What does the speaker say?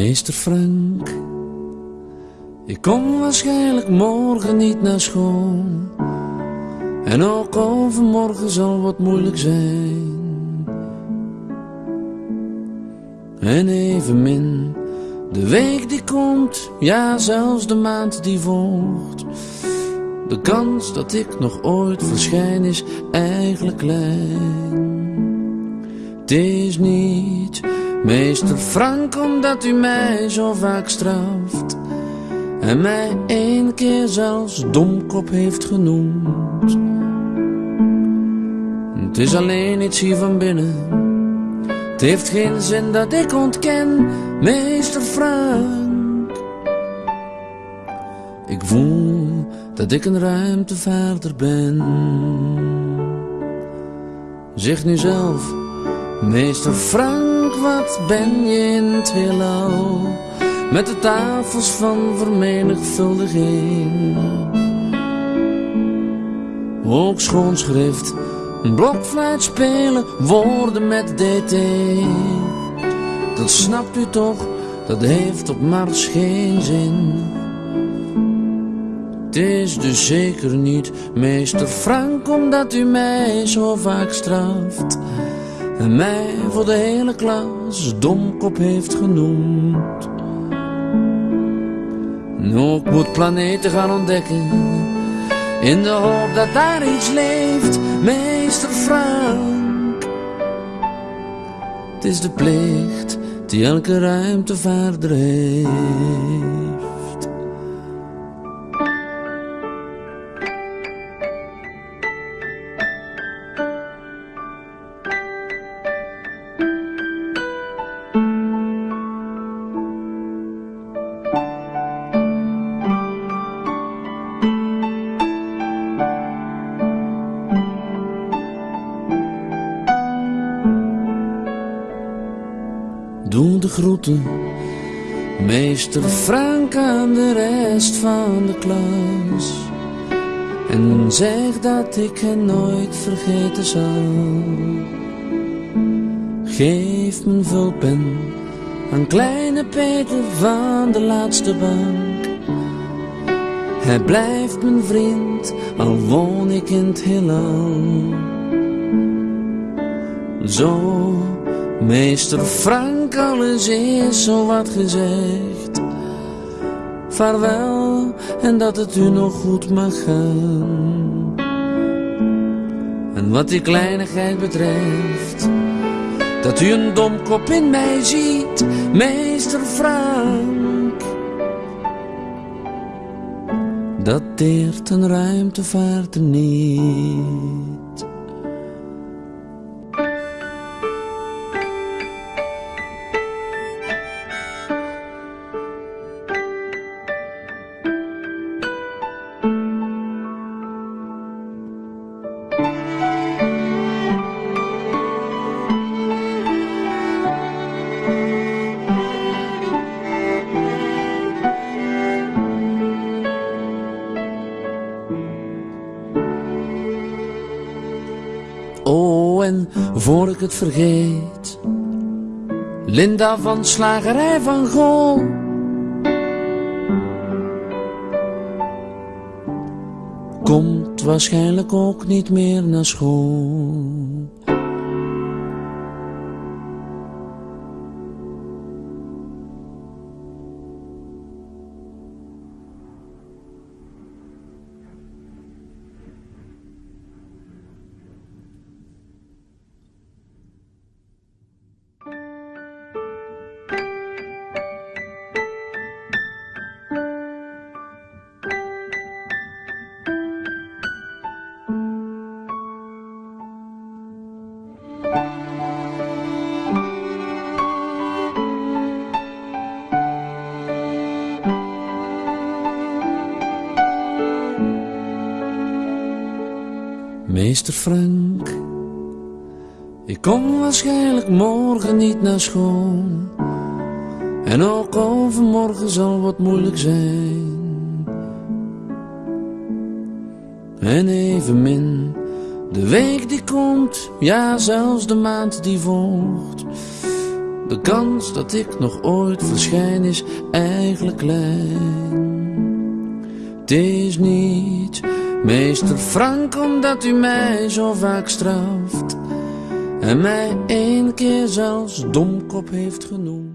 Meester Frank, ik kom waarschijnlijk morgen niet naar school. En ook overmorgen zal wat moeilijk zijn. En evenmin de week die komt, ja zelfs de maand die volgt. De kans dat ik nog ooit verschijn is eigenlijk klein. Het is niet, meester Frank, omdat u mij zo vaak straft. En mij één keer zelfs domkop heeft genoemd. Het is alleen iets hier van binnen. Het heeft geen zin dat ik ontken, meester Frank. Ik voel dat ik een ruimtevaarder ben. Zeg nu zelf, meester Frank, wat ben je in het heelal? Met de tafels van vermenigvuldiging. Ook schoonschrift, een blokfluit spelen, woorden met DT. Dat snapt u toch, dat heeft op Mars geen zin. Het is dus zeker niet meester Frank, omdat u mij zo vaak straft. En mij voor de hele klas domkop heeft genoemd. Ook moet planeten gaan ontdekken, in de hoop dat daar iets leeft, meester Frank. Het is de plicht die elke ruimtevaarder heeft. De groeten, meester Frank aan de rest van de klas. En zeg dat ik hen nooit vergeten zal. Geef mijn vulpen aan kleine Peter van de laatste bank. Hij blijft mijn vriend, al woon ik in het heelal. Zo, meester Frank, alles is zo wat gezegd. Vaarwel, en dat het u nog goed mag gaan. En wat die kleinigheid betreft, dat u een domkop in mij ziet, meester Frank. Dat deert een ruimtevaarter niet. Oh, en voor ik het vergeet, Linda van Slagerij van Gool. Komt waarschijnlijk ook niet meer naar school. Meester Frank, ik kom waarschijnlijk morgen niet naar school. En ook overmorgen zal wat moeilijk zijn. En evenmin de week die komt, ja zelfs de maand die volgt. De kans dat ik nog ooit verschijn is eigenlijk klein. Het is niet meester Frank omdat u mij zo vaak straft. En mij één keer zelfs domkop heeft genoemd.